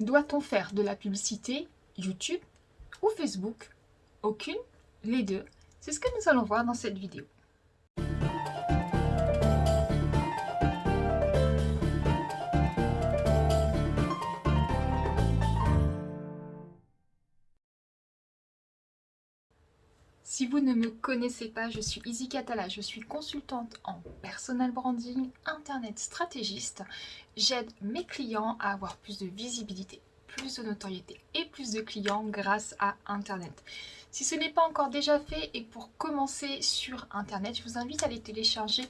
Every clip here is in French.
Doit-on faire de la publicité YouTube ou Facebook? Aucune Les deux C'est ce que nous allons voir dans cette vidéo. Si vous ne me connaissez pas, je suis Izzy Catala, je suis consultante en personal branding, internet stratégiste. J'aide mes clients à avoir plus de visibilité, plus de notoriété et plus de clients grâce à internet. Si ce n'est pas encore déjà fait et pour commencer sur internet, je vous invite à aller télécharger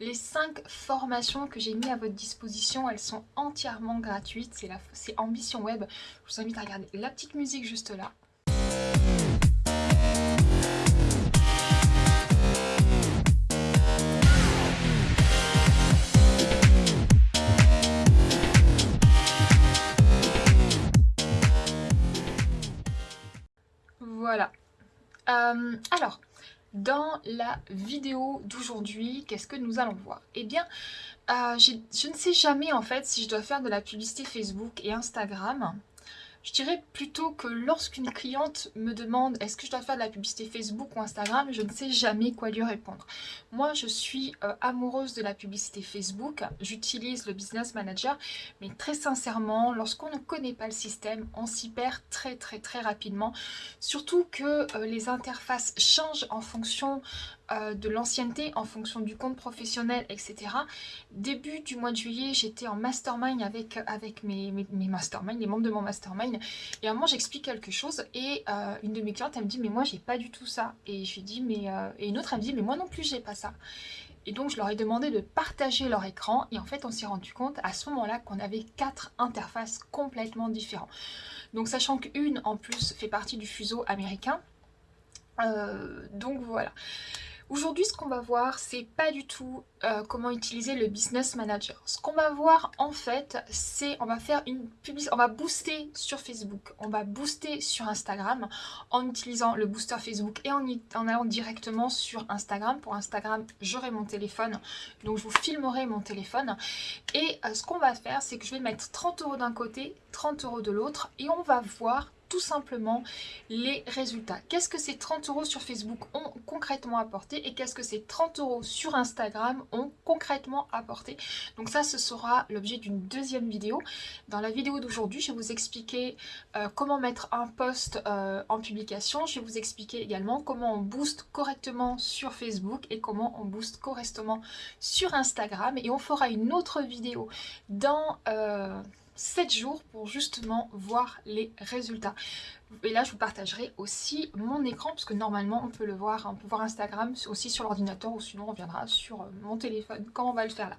les 5 formations que j'ai mis à votre disposition. Elles sont entièrement gratuites, c'est Ambition Web. Je vous invite à regarder la petite musique juste là. Voilà. Euh, alors, dans la vidéo d'aujourd'hui, qu'est-ce que nous allons voir? Eh bien, euh, je ne sais jamais en fait si je dois faire de la publicité Facebook et Instagram. Je dirais plutôt que lorsqu'une cliente me demande est-ce que je dois faire de la publicité Facebook ou Instagram, je ne sais jamais quoi lui répondre. Moi, je suis euh, amoureuse de la publicité Facebook, j'utilise le Business Manager, mais très sincèrement, lorsqu'on ne connaît pas le système, on s'y perd très très très rapidement. Surtout que euh, les interfaces changent en fonction euh, de l'ancienneté en fonction du compte professionnel, etc. Début du mois de juillet, j'étais en mastermind avec, avec mes, mes, mastermind, les membres de mon mastermind. Et à un moment, j'explique quelque chose et euh, une de mes clientes, elle me dit « mais moi, j'ai pas du tout ça ». Et je lui mais euh, Et une autre, elle me dit « mais moi non plus, j'ai pas ça ». Et donc, je leur ai demandé de partager leur écran. Et en fait, on s'est rendu compte à ce moment-là qu'on avait quatre interfaces complètement différentes. Donc, sachant qu'une, en plus, fait partie du fuseau américain. donc, voilà. Aujourd'hui, ce qu'on va voir, c'est pas du tout euh, comment utiliser le Business Manager. Ce qu'on va voir, en fait, c'est on va faire une publicité, on va booster sur Facebook, on va booster sur Instagram en utilisant le booster Facebook et en, allant directement sur Instagram. Pour Instagram, j'aurai mon téléphone, donc je vous filmerai mon téléphone. Et euh, ce qu'on va faire, c'est que je vais mettre 30 euros d'un côté, 30 euros de l'autre et on va voir tout simplement les résultats. Qu'est-ce que ces 30 euros sur Facebook ont concrètement apporté et qu'est-ce que ces 30 euros sur Instagram ont concrètement apporté? Donc ça, ce sera l'objet d'une deuxième vidéo. Dans la vidéo d'aujourd'hui, je vais vous expliquer euh, comment mettre un post euh, en publication. Je vais vous expliquer également comment on booste correctement sur Facebook et comment on booste correctement sur Instagram. Et on fera une autre vidéo dans... Euh, 7 jours pour justement voir les résultats. Et là, je vous partagerai aussi mon écran, parce que normalement, on peut le voir, on peut voir Instagram aussi sur l'ordinateur, ou sinon on reviendra sur mon téléphone. Comment on va le faire là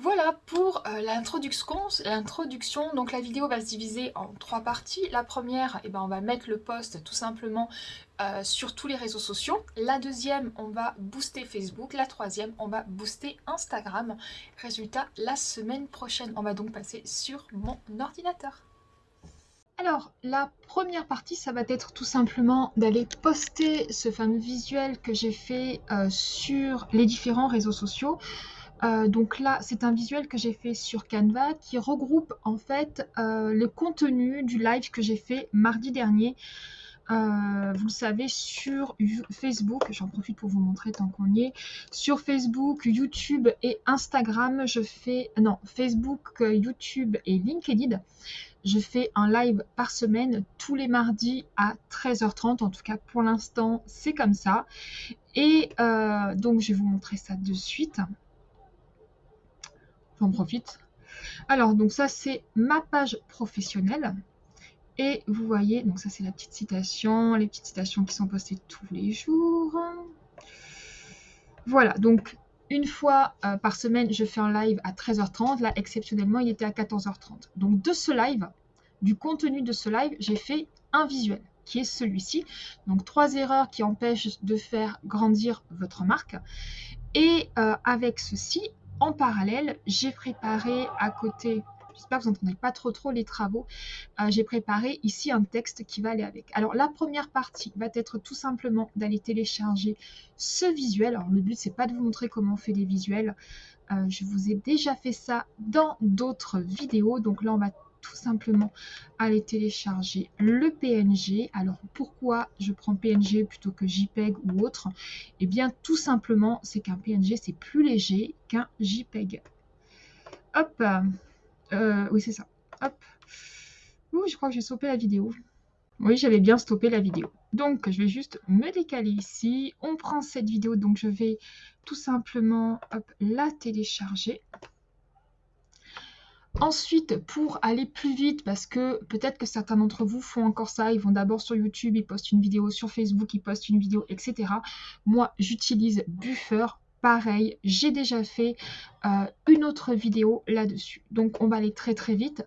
voilà pour euh, l'introduction. Donc la vidéo va se diviser en trois parties. La première, eh ben, on va mettre le post tout simplement euh, sur tous les réseaux sociaux. La deuxième, on va booster Facebook. La troisième, on va booster Instagram. Résultat, la semaine prochaine. On va donc passer sur mon ordinateur. Alors, la première partie, ça va être tout simplement d'aller poster ce fameux visuel que j'ai fait euh, sur les différents réseaux sociaux. Euh, donc là, c'est un visuel que j'ai fait sur Canva qui regroupe en fait euh, le contenu du live que j'ai fait mardi dernier. Euh, vous le savez, sur Facebook, j'en profite pour vous montrer tant qu'on y est, sur Facebook, YouTube et Instagram, je fais, non, Facebook, YouTube et LinkedIn, je fais un live par semaine tous les mardis à 13h30, en tout cas pour l'instant c'est comme ça. Et donc je vais vous montrer ça de suite j'en profite. Alors, donc ça, c'est ma page professionnelle. Et vous voyez, donc ça, c'est la petite citation, les petites citations qui sont postées tous les jours. Voilà, donc une fois euh, par semaine, je fais un live à 13h30. Là, exceptionnellement, il était à 14h30. Donc, de ce live, du contenu de ce live, j'ai fait un visuel qui est celui-ci. Donc, trois erreurs qui empêchent de faire grandir votre marque. Et euh, avec ceci, en parallèle, j'ai préparé à côté, j'espère que vous n'entendez pas trop trop les travaux, euh, j'ai préparé ici un texte qui va aller avec. Alors la première partie va être tout simplement d'aller télécharger ce visuel. Alors le but c'est pas de vous montrer comment on fait des visuels, euh, je vous ai déjà fait ça dans d'autres vidéos. Donc là on va tout simplement aller télécharger le PNG. Alors pourquoi je prends PNG plutôt que JPEG ou autre? Eh bien tout simplement c'est qu'un PNG c'est plus léger qu'un JPEG. Hop, euh, oui c'est ça. Hop. Ouh, je crois que j'ai stoppé la vidéo. Oui, j'avais bien stoppé la vidéo. Donc, je vais juste me décaler ici. On prend cette vidéo, donc je vais tout simplement la télécharger. Ensuite, pour aller plus vite, parce que peut-être que certains d'entre vous font encore ça, ils vont d'abord sur YouTube, ils postent une vidéo sur Facebook, ils postent une vidéo, etc. Moi, j'utilise Buffer. Pareil, j'ai déjà fait euh, une autre vidéo là-dessus. Donc, on va aller très très vite.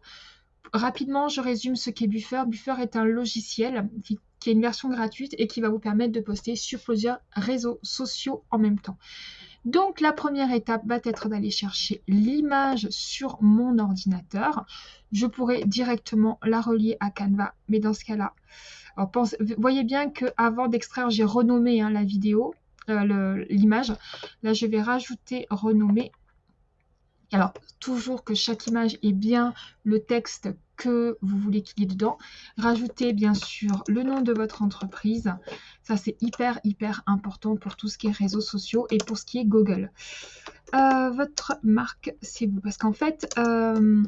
Rapidement, je résume ce qu'est Buffer. Buffer est un logiciel qui, qui est une version gratuite et qui va vous permettre de poster sur plusieurs réseaux sociaux en même temps. Donc la première étape va être d'aller chercher l'image sur mon ordinateur. Je pourrais directement la relier à Canva, mais dans ce cas-là, voyez bien qu'avant d'extraire, j'ai renommé hein, la vidéo, euh, l'image. Là, je vais rajouter renommer. Alors, toujours que chaque image ait bien le texte que vous voulez qu'il y ait dedans. Rajoutez bien sûr le nom de votre entreprise. Ça, c'est hyper, hyper important pour tout ce qui est réseaux sociaux et pour ce qui est Google. Euh, votre marque, c'est vous. Parce qu'en fait, euh,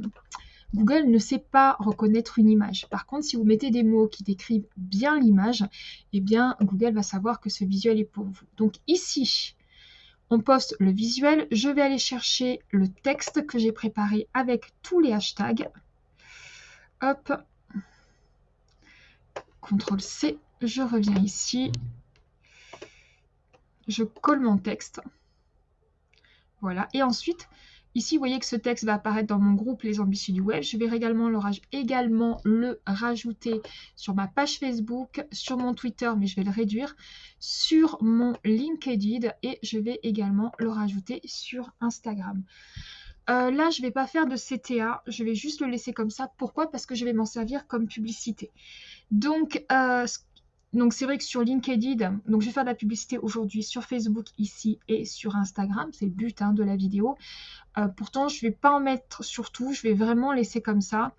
Google ne sait pas reconnaître une image. Par contre, si vous mettez des mots qui décrivent bien l'image, eh bien, Google va savoir que ce visuel est pour vous. Donc ici, on poste le visuel. Je vais aller chercher le texte que j'ai préparé avec tous les hashtags. CTRL C. Je reviens ici. Je colle mon texte. Voilà. Et ensuite, ici, vous voyez que ce texte va apparaître dans mon groupe Les Ambitieux du Web. Je vais également le, également le rajouter sur ma page Facebook, sur mon Twitter, mais je vais le réduire, sur mon LinkedIn et je vais également le rajouter sur Instagram. Euh, là, je ne vais pas faire de CTA, je vais juste le laisser comme ça. Pourquoi? Parce que je vais m'en servir comme publicité. Donc, euh, donc c'est vrai que sur LinkedIn, donc je vais faire de la publicité aujourd'hui sur Facebook ici et sur Instagram, c'est le but hein, de la vidéo. Euh, pourtant, je ne vais pas en mettre sur tout, je vais vraiment laisser comme ça.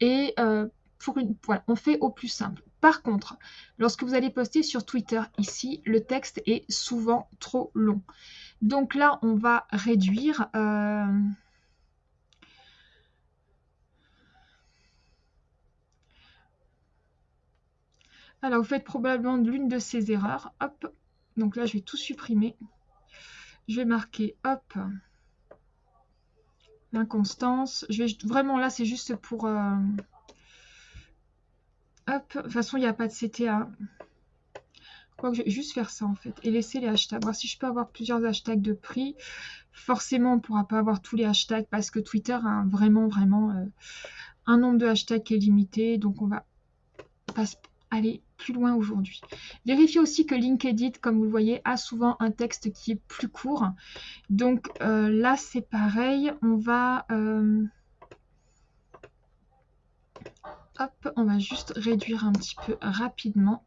Et pour une, voilà, on fait au plus simple. Par contre, lorsque vous allez poster sur Twitter ici, le texte est souvent trop long. Donc là, on va réduire. Alors, vous faites probablement l'une de ces erreurs. Hop. Donc là, je vais tout supprimer. Je vais marquer, hop, l'inconstance. Je vais vraiment là, c'est juste pour. Euh, hop. De toute façon, il n'y a pas de CTA. Je vais juste faire ça en fait et laisser les hashtags. Voir si je peux avoir plusieurs hashtags de prix. Forcément, on ne pourra pas avoir tous les hashtags parce que Twitter a vraiment, vraiment euh, un nombre de hashtags qui est limité. Donc, on va passer aller loin aujourd'hui. Vérifiez aussi que LinkedIn, comme vous le voyez, a souvent un texte qui est plus court. Donc euh, là, c'est pareil. On va... Euh, hop, on va juste réduire un petit peu rapidement.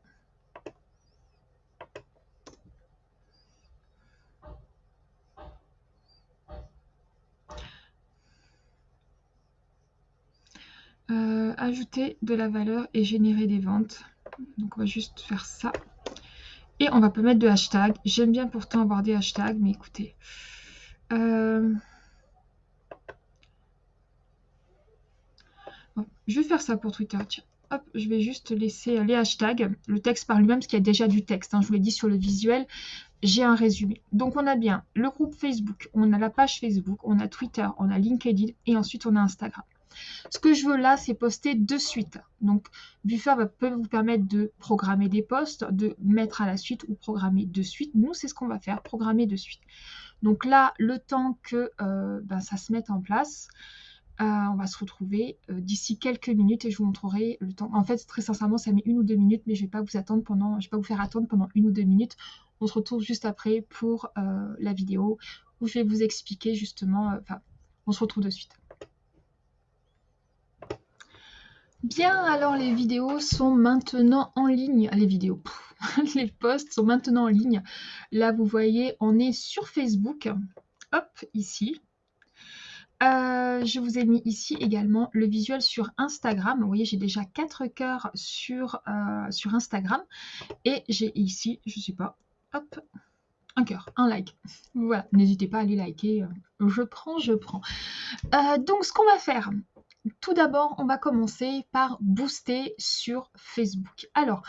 Euh, ajouter de la valeur et générer des ventes. Donc on va juste faire ça. Et on va pas mettre de hashtag. J'aime bien pourtant avoir des hashtags, mais écoutez. Euh, je vais faire ça pour Twitter. Hop, je vais juste laisser les hashtags, le texte par lui-même, parce qu'il y a déjà du texte. Hein. je vous l'ai dit sur le visuel, j'ai un résumé. Donc on a bien le groupe Facebook, on a la page Facebook, on a Twitter, on a LinkedIn et ensuite on a Instagram. Ce que je veux là, c'est poster de suite. Donc, Buffer peut vous permettre de programmer des posts, de mettre à la suite ou programmer de suite. Nous, c'est ce qu'on va faire, programmer de suite. Donc là, le temps que euh, ben, ça se mette en place, euh, on va se retrouver euh, d'ici quelques minutes et je vous montrerai le temps. En fait, très sincèrement, ça met une ou deux minutes, mais je ne vais pas vous attendre pendant, je vais pas vous faire attendre pendant une ou deux minutes. On se retrouve juste après pour la vidéo où je vais vous expliquer justement. Enfin, on se retrouve de suite. Bien, alors les vidéos sont maintenant en ligne. Les vidéos, les posts sont maintenant en ligne. Là, vous voyez, on est sur Facebook. Hop, ici. Euh, je vous ai mis ici également le visuel sur Instagram. Vous voyez, j'ai déjà 4 cœurs sur, euh, sur Instagram. Et j'ai ici, je ne sais pas, hop, un cœur, un like. Voilà, n'hésitez pas à aller liker. Euh, je prends, je prends. donc, ce qu'on va faire, tout d'abord, on va commencer par booster sur Facebook. Alors,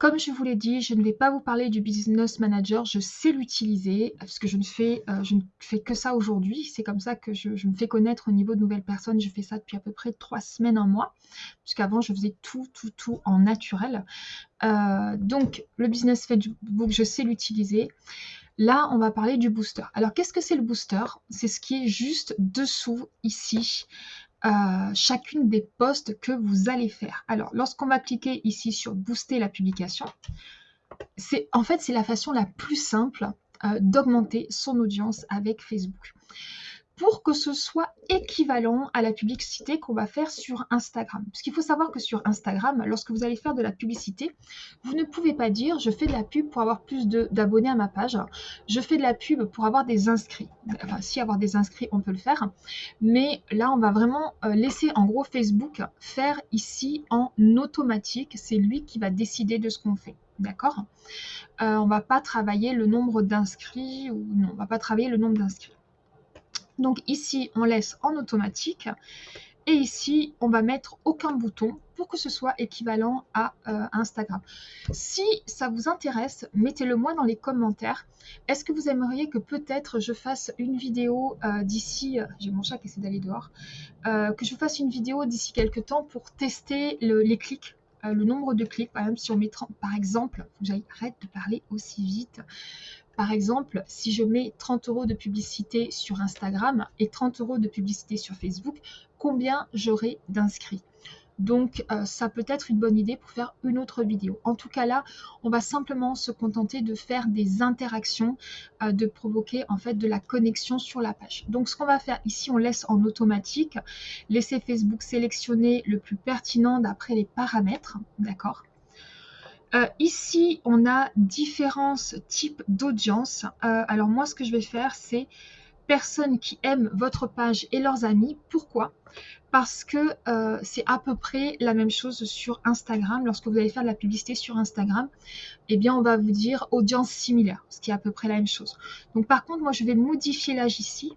comme je vous l'ai dit, je ne vais pas vous parler du Business Manager, je sais l'utiliser parce que je ne fais, euh, que ça aujourd'hui. C'est comme ça que je, me fais connaître au niveau de nouvelles personnes. Je fais ça depuis à peu près trois semaines, un mois, puisqu'avant je faisais tout, tout, tout en naturel. Euh, donc le Business Facebook, je sais l'utiliser. Là, on va parler du booster. Alors, qu'est-ce que c'est le booster? C'est ce qui est juste dessous ici chacune des postes que vous allez faire. Alors, lorsqu'on va cliquer ici sur booster la publication, c'est en fait c'est la façon la plus simple euh, d'augmenter son audience avec Facebook pour que ce soit équivalent à la publicité qu'on va faire sur Instagram. Parce qu'il faut savoir que sur Instagram, lorsque vous allez faire de la publicité, vous ne pouvez pas dire je fais de la pub pour avoir plus d'abonnés à ma page, je fais de la pub pour avoir des inscrits. Enfin, si avoir des inscrits, on peut le faire. Mais là, on va vraiment euh, laisser en gros Facebook faire ici en automatique. C'est lui qui va décider de ce qu'on fait. D'accord? Euh, On ne va pas travailler le nombre d'inscrits ou non, on ne va pas travailler le nombre d'inscrits. Donc ici, on laisse en automatique. Et ici, on va mettre aucun bouton pour que ce soit équivalent à euh, Instagram. Si ça vous intéresse, mettez-le moi dans les commentaires. Est-ce que vous aimeriez que peut-être je fasse une vidéo euh, d'ici, euh, j'ai mon chat qui essaie d'aller dehors, que je fasse une vidéo d'ici quelques temps pour tester les clics le nombre de clics, par exemple, si on met par exemple, j'arrête de parler aussi vite. Par exemple, si je mets 30 euros de publicité sur Instagram et 30 euros de publicité sur Facebook, combien j'aurai d'inscrits? Donc, euh, ça peut être une bonne idée pour faire une autre vidéo. En tout cas, là, on va simplement se contenter de faire des interactions, euh, de provoquer en fait de la connexion sur la page. Donc, ce qu'on va faire ici, on laisse en automatique, laisser Facebook sélectionner le plus pertinent d'après les paramètres, d'accord? Euh, ici, on a différents types d'audience. Euh, alors moi, ce que je vais faire, c'est personnes qui aiment votre page et leurs amis. Pourquoi? Parce que euh, c'est à peu près la même chose sur Instagram. Lorsque vous allez faire de la publicité sur Instagram, eh bien, on va vous dire audience similaire, ce qui est à peu près la même chose. Donc par contre, moi, je vais modifier l'âge ici.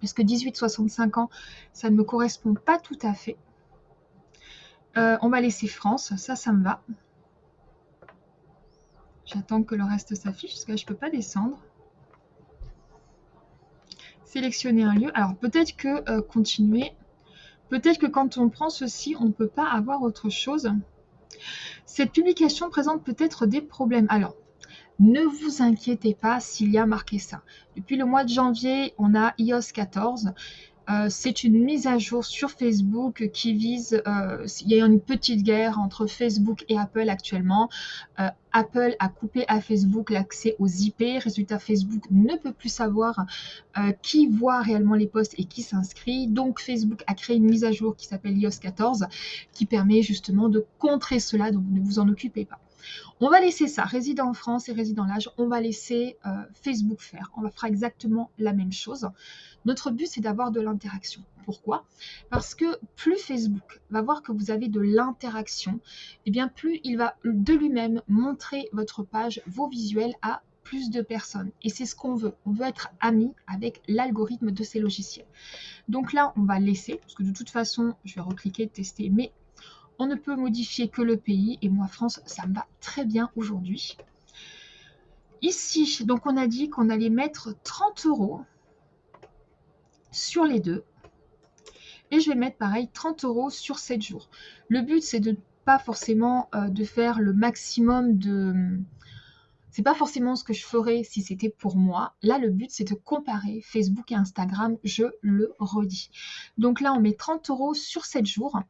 Parce que 18-65 ans, ça ne me correspond pas tout à fait. Euh, on va laisser France, ça, ça me va. J'attends que le reste s'affiche, parce que là, je ne peux pas descendre. Sélectionner un lieu. Alors, peut-être que euh, continuer. Peut-être que quand on prend ceci, on ne peut pas avoir autre chose. Cette publication présente peut-être des problèmes. Alors, ne vous inquiétez pas s'il y a marqué ça. Depuis le mois de janvier, on a iOS 14 euh, c'est une mise à jour sur Facebook qui vise, euh, il y a une petite guerre entre Facebook et Apple actuellement. Euh, Apple a coupé à Facebook l'accès aux IP. Résultat, Facebook ne peut plus savoir qui voit réellement les posts et qui s'inscrit. Donc, Facebook a créé une mise à jour qui s'appelle iOS 14 qui permet justement de contrer cela. Donc, ne vous en occupez pas. On va laisser ça, résident en France et résident l'âge, on va laisser Facebook faire. On faire exactement la même chose. Notre but, c'est d'avoir de l'interaction. Pourquoi? Parce que plus Facebook va voir que vous avez de l'interaction, et eh bien plus il va de lui-même montrer votre page, vos visuels à plus de personnes. Et c'est ce qu'on veut. On veut être ami avec l'algorithme de ces logiciels. Donc là, on va laisser, parce que de toute façon, je vais recliquer, tester, mais on ne peut modifier que le pays. Et moi, France, ça me va très bien aujourd'hui. Ici, donc on a dit qu'on allait mettre 30 euros sur les deux. Et je vais mettre pareil 30 euros sur 7 jours. Le but, c'est de pas forcément euh, de faire le maximum de... C'est pas forcément ce que je ferais si c'était pour moi. Là, le but, c'est de comparer Facebook et Instagram, je le redis. Donc là, on met 30 euros sur 7 jours.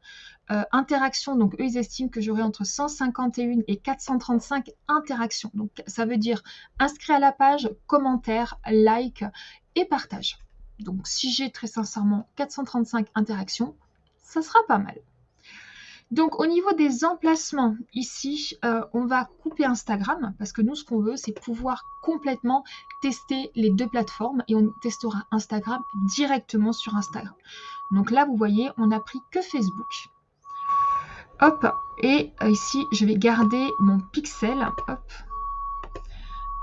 Euh, interaction, donc eux, ils estiment que j'aurai entre 151 et 435 interactions. Donc ça veut dire inscrit à la page, commentaire, like et partage. Donc si j'ai très sincèrement 435 interactions, ça sera pas mal. Donc au niveau des emplacements, ici, euh, on va couper Instagram parce que nous, ce qu'on veut, c'est pouvoir complètement tester les deux plateformes et on testera Instagram directement sur Instagram. Donc là, vous voyez, on n'a pris que Facebook. Hop, et euh, ici, je vais garder mon pixel. Hop,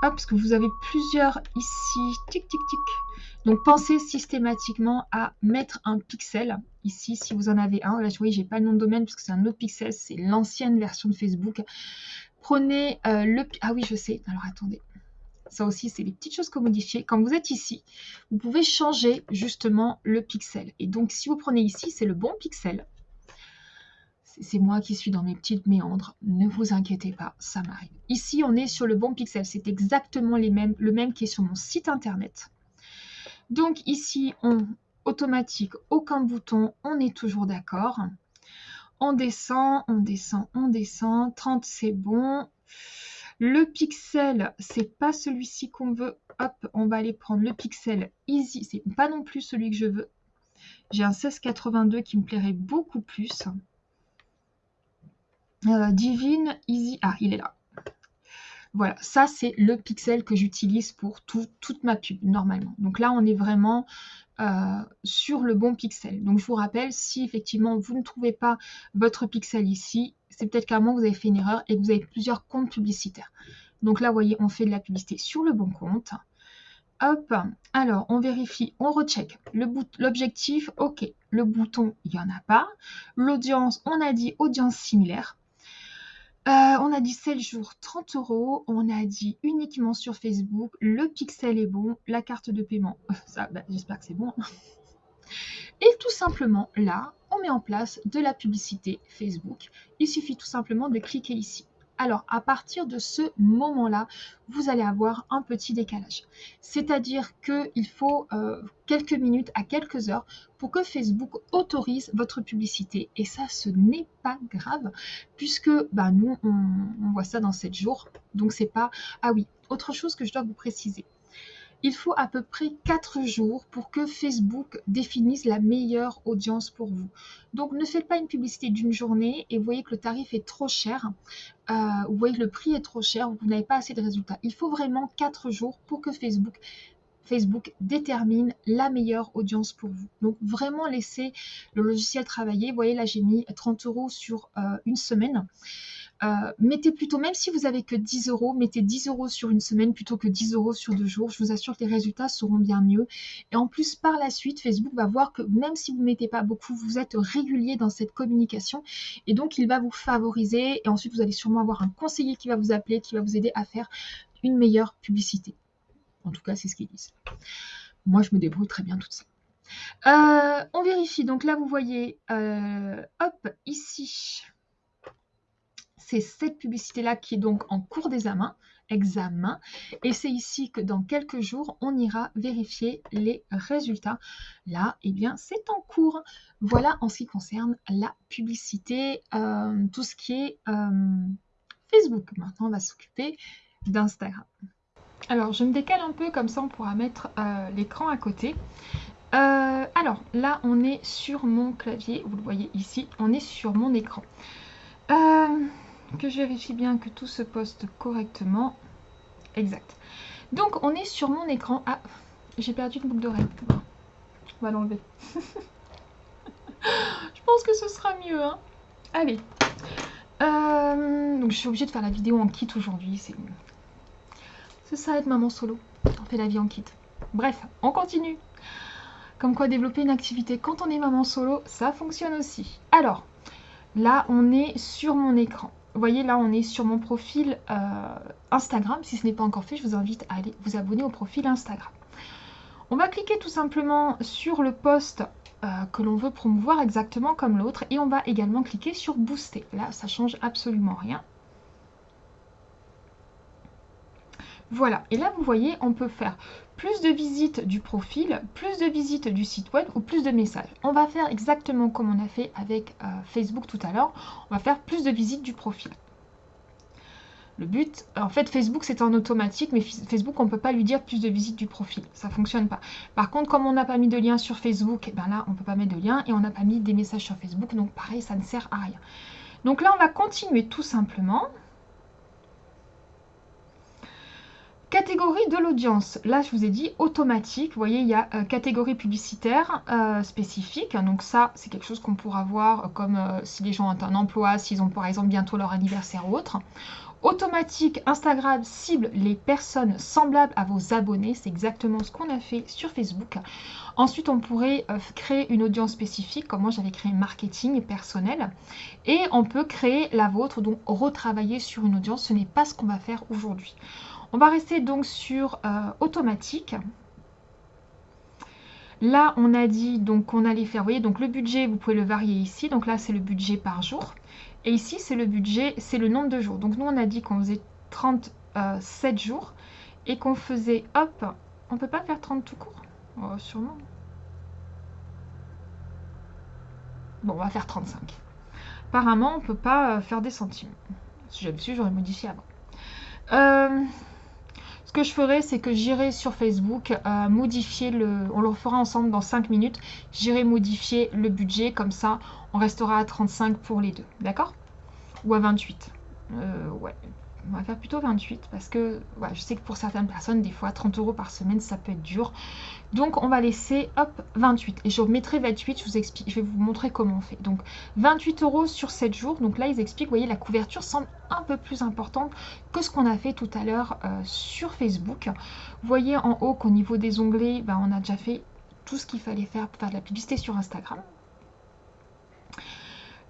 Hop, parce que vous avez plusieurs ici. Tic, tic, tic. Donc, pensez systématiquement à mettre un pixel ici, si vous en avez un. Là, je vois, j'ai pas le nom de domaine parce que c'est un autre pixel. C'est l'ancienne version de Facebook. Prenez euh, le... Ah oui, je sais. Alors, attendez. Ça aussi, c'est les petites choses qu'on modifie. Quand vous êtes ici, vous pouvez changer justement le pixel. Et donc, si vous prenez ici, c'est le bon pixel c'est moi qui suis dans mes petites méandres. Ne vous inquiétez pas, ça m'arrive. Ici, on est sur le bon pixel. C'est exactement les mêmes, le même qui est sur mon site internet. Donc ici, on automatique, aucun bouton, on est toujours d'accord. On descend, on descend, on descend. 30, c'est bon. Le pixel, c'est pas celui-ci qu'on veut. Hop, on va aller prendre le pixel easy. C'est pas non plus celui que je veux. J'ai un 1682 qui me plairait beaucoup plus. Euh, Divine Easy. Ah, il est là. Voilà, ça c'est le pixel que j'utilise pour toute ma pub normalement. Donc là, on est vraiment euh, sur le bon pixel. Donc je vous rappelle, si effectivement vous ne trouvez pas votre pixel ici, c'est peut-être qu'à un moment vous avez fait une erreur et que vous avez plusieurs comptes publicitaires. Donc là, vous voyez, on fait de la publicité sur le bon compte. Hop, alors on vérifie, on recheck l'objectif, ok, le bouton, il n'y en a pas. L'audience, on a dit audience similaire. Euh, on a dit 7 jours, 30 euros. On a dit uniquement sur Facebook. Le pixel est bon. La carte de paiement, ça, bah, j'espère que c'est bon. Et tout simplement, là, on met en place de la publicité Facebook. Il suffit tout simplement de cliquer ici. Alors, à partir de ce moment-là, vous allez avoir un petit décalage. C'est-à-dire qu'il faut euh, quelques minutes à quelques heures pour que Facebook autorise votre publicité. Et ça, ce n'est pas grave, puisque bah, nous, on, on voit ça dans 7 jours. Donc, c'est pas... Ah oui, autre chose que je dois vous préciser il faut à peu près 4 jours pour que Facebook définisse la meilleure audience pour vous. Donc ne faites pas une publicité d'une journée et voyez que le tarif est trop cher, euh, vous voyez que le prix est trop cher, vous n'avez pas assez de résultats. Il faut vraiment 4 jours pour que Facebook Facebook détermine la meilleure audience pour vous. Donc vraiment laissez le logiciel travailler. Vous voyez là j'ai mis 30 euros sur euh, une semaine. Euh, mettez plutôt, même si vous avez que 10 euros, mettez 10 euros sur une semaine plutôt que 10 euros sur deux jours. Je vous assure que les résultats seront bien mieux. Et en plus, par la suite, Facebook va voir que même si vous ne mettez pas beaucoup, vous êtes régulier dans cette communication. Et donc, il va vous favoriser. Et ensuite, vous allez sûrement avoir un conseiller qui va vous appeler, qui va vous aider à faire une meilleure publicité. En tout cas, c'est ce qu'ils disent. Moi, je me débrouille très bien toute seule. Euh, on vérifie. Donc là, vous voyez, euh, hop, ici, c'est cette publicité-là qui est donc en cours d'examen. Examen. Et c'est ici que dans quelques jours, on ira vérifier les résultats. Là, eh bien, c'est en cours. Voilà en ce qui concerne la publicité, euh, tout ce qui est euh, Facebook. Maintenant, on va s'occuper d'Instagram. Alors, je me décale un peu, comme ça on pourra mettre euh, l'écran à côté. alors, là, on est sur mon clavier, vous le voyez ici, on est sur mon écran que je vérifie bien que tout se poste correctement. Exact. Donc on est sur mon écran. Ah, j'ai perdu une boucle d'oreille. On va l'enlever. je pense que ce sera mieux. Hein. Allez. Euh, donc je suis obligée de faire la vidéo en kit aujourd'hui. C'est C'est ça être maman solo. On fait la vie en kit. Bref, on continue. Comme quoi développer une activité quand on est maman solo, ça fonctionne aussi. Alors, là on est sur mon écran. Vous voyez, là, on est sur mon profil euh, Instagram. Si ce n'est pas encore fait, je vous invite à aller vous abonner au profil Instagram. On va cliquer tout simplement sur le post euh, que l'on veut promouvoir exactement comme l'autre. Et on va également cliquer sur Booster. Là, ça change absolument rien. Voilà, et là vous voyez, on peut faire plus de visites du profil, plus de visites du site web ou plus de messages. On va faire exactement comme on a fait avec euh, Facebook tout à l'heure. On va faire plus de visites du profil. Le but, en fait, Facebook, c'est en automatique, mais Facebook, on ne peut pas lui dire plus de visites du profil. Ça ne fonctionne pas. Par contre, comme on n'a pas mis de lien sur Facebook, eh ben là, on ne peut pas mettre de lien et on n'a pas mis des messages sur Facebook. Donc, pareil, ça ne sert à rien. Donc là, on va continuer tout simplement. Catégorie de l'audience. Là, je vous ai dit automatique. Vous voyez, il y a euh, catégorie publicitaire euh, spécifique. Donc ça, c'est quelque chose qu'on pourra voir euh, comme si les gens ont un emploi, s'ils ont par exemple bientôt leur anniversaire ou autre. Automatique, Instagram cible les personnes semblables à vos abonnés. C'est exactement ce qu'on a fait sur Facebook. Ensuite, on pourrait créer une audience spécifique, comme moi j'avais créé marketing personnel. Et on peut créer la vôtre, donc retravailler sur une audience. Ce n'est pas ce qu'on va faire aujourd'hui. On va rester donc sur euh, automatique. Là, on a dit donc qu'on allait faire, vous voyez, donc le budget, vous pouvez le varier ici. Donc là, c'est le budget par jour. Et ici, c'est le budget, c'est le nombre de jours. Donc nous, on a dit qu'on faisait 37 jours et qu'on faisait, hop, on peut pas faire 30 tout court? Oh, Sûrement. Bon, on va faire 35. Apparemment, on peut pas euh, faire des centimes. Si j'avais su, j'aurais modifié avant. Euh, que je ferai, c'est que j'irai sur Facebook euh, modifier le... On le fera ensemble dans 5 minutes. J'irai modifier le budget, comme ça, on restera à 35 pour les deux. D'accord? Ou à 28. Euh, ouais, on va faire plutôt 28 parce que je sais que pour certaines personnes, des fois 30 euros par semaine, ça peut être dur. Donc on va laisser hop 28 et je mettrai 28, je vous je vais vous montrer comment on fait. Donc 28 euros sur 7 jours. Donc là ils expliquent, vous voyez la couverture semble un peu plus importante que ce qu'on a fait tout à l'heure euh, sur Facebook. Vous voyez en haut qu'au niveau des onglets, ben, on a déjà fait tout ce qu'il fallait faire pour faire de la publicité sur Instagram.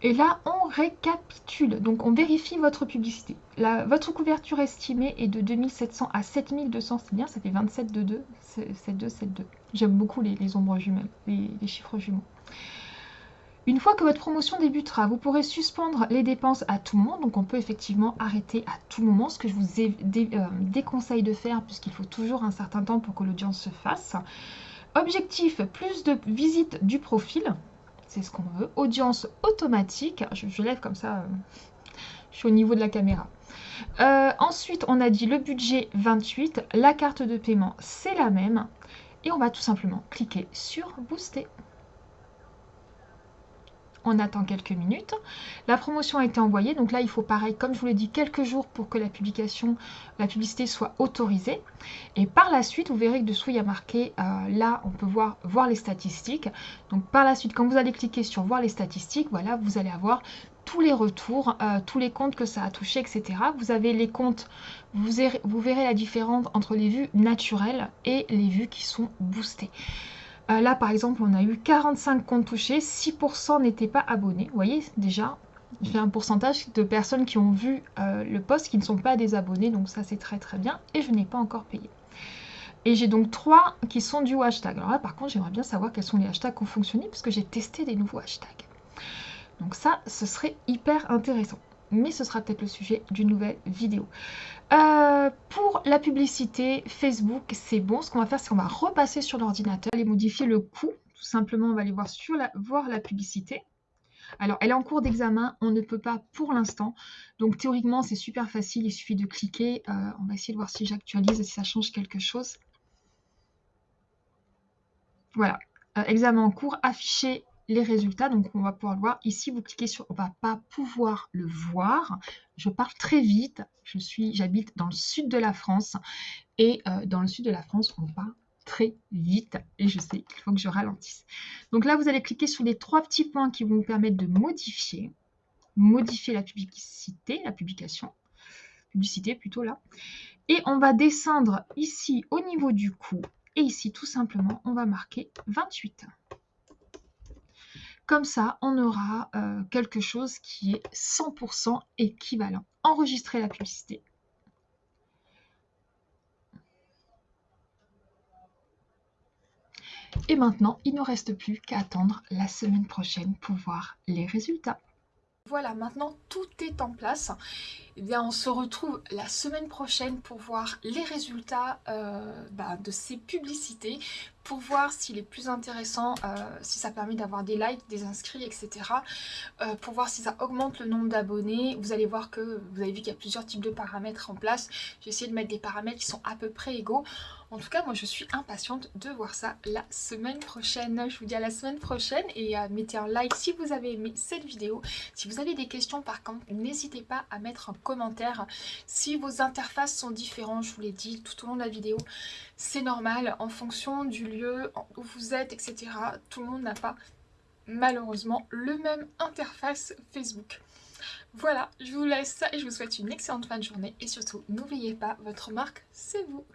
Et là, on récapitule. Donc, on vérifie votre publicité. Votre couverture estimée est de 2700 à 7200. C'est bien, ça fait 27 de 2. 7 2, 7 2. J'aime beaucoup les, ombres jumelles, les, chiffres jumeaux. Une fois que votre promotion débutera, vous pourrez suspendre les dépenses à tout moment. Donc, on peut effectivement arrêter à tout moment, ce que je vous euh, déconseille de faire puisqu'il faut toujours un certain temps pour que l'audience se fasse. Objectif, plus de visites du profil c'est ce qu'on veut. Audience automatique, je, lève comme ça, euh, je suis au niveau de la caméra. Euh, ensuite, on a dit le budget 28, la carte de paiement, c'est la même. Et on va tout simplement cliquer sur Booster on attend quelques minutes. La promotion a été envoyée, donc là il faut pareil, comme je vous l'ai dit, quelques jours pour que la publication, la publicité soit autorisée. Et par la suite, vous verrez que dessous il y a marqué, euh, là on peut voir, voir les statistiques. Donc par la suite, quand vous allez cliquer sur voir les statistiques, voilà, vous allez avoir tous les retours, euh, tous les comptes que ça a touché, etc. Vous avez les comptes, vous vous verrez la différence entre les vues naturelles et les vues qui sont boostées. Euh, là, par exemple, on a eu 45 comptes touchés, 6% n'étaient pas abonnés. Vous voyez, déjà, j'ai un pourcentage de personnes qui ont vu euh, le post qui ne sont pas des abonnés, donc ça, c'est très très bien. Et je n'ai pas encore payé. Et j'ai donc 3 qui sont du hashtag. Alors là, par contre, j'aimerais bien savoir quels sont les hashtags qui ont fonctionné, parce que j'ai testé des nouveaux hashtags. Donc ça, ce serait hyper intéressant. Mais ce sera peut-être le sujet d'une nouvelle vidéo. Euh, pour la publicité Facebook, c'est bon. Ce qu'on va faire, c'est qu'on va repasser sur l'ordinateur et modifier le coût. Tout simplement, on va aller voir, sur la, voir la publicité. Alors, elle est en cours d'examen, on ne peut pas pour l'instant. Donc, théoriquement, c'est super facile, il suffit de cliquer. Euh, on va essayer de voir si j'actualise, si ça change quelque chose. Voilà, euh, examen en cours, afficher les résultats. Donc, on va pouvoir le voir. Ici, vous cliquez sur « On va pas pouvoir le voir ». Je parle très vite. Je suis, J'habite dans le sud de la France. Et euh, dans le sud de la France, on parle très vite. Et je sais qu'il faut que je ralentisse. Donc là, vous allez cliquer sur les trois petits points qui vont vous permettre de modifier. Modifier la publicité, la publication. Publicité plutôt là. Et on va descendre ici au niveau du coût. Et ici, tout simplement, on va marquer 28. Comme ça, on aura euh, quelque chose qui est 100% équivalent. Enregistrer la publicité. Et maintenant, il ne reste plus qu'à attendre la semaine prochaine pour voir les résultats. Voilà, maintenant tout est en place. Eh on se retrouve la semaine prochaine pour voir les résultats euh, bah, de ces publicités, pour voir s'il est plus intéressant, euh, si ça permet d'avoir des likes, des inscrits, etc. Euh, pour voir si ça augmente le nombre d'abonnés. Vous allez voir que vous avez vu qu'il y a plusieurs types de paramètres en place. J'ai essayé de mettre des paramètres qui sont à peu près égaux. En tout cas, moi je suis impatiente de voir ça la semaine prochaine. Je vous dis à la semaine prochaine et mettez un like si vous avez aimé cette vidéo. Si vous avez des questions par contre, n'hésitez pas à mettre un commentaire. Si vos interfaces sont différentes, je vous l'ai dit tout au long de la vidéo, c'est normal en fonction du lieu où vous êtes, etc. Tout le monde n'a pas malheureusement le même interface Facebook. Voilà, je vous laisse ça et je vous souhaite une excellente fin de journée et surtout n'oubliez pas, votre marque c'est vous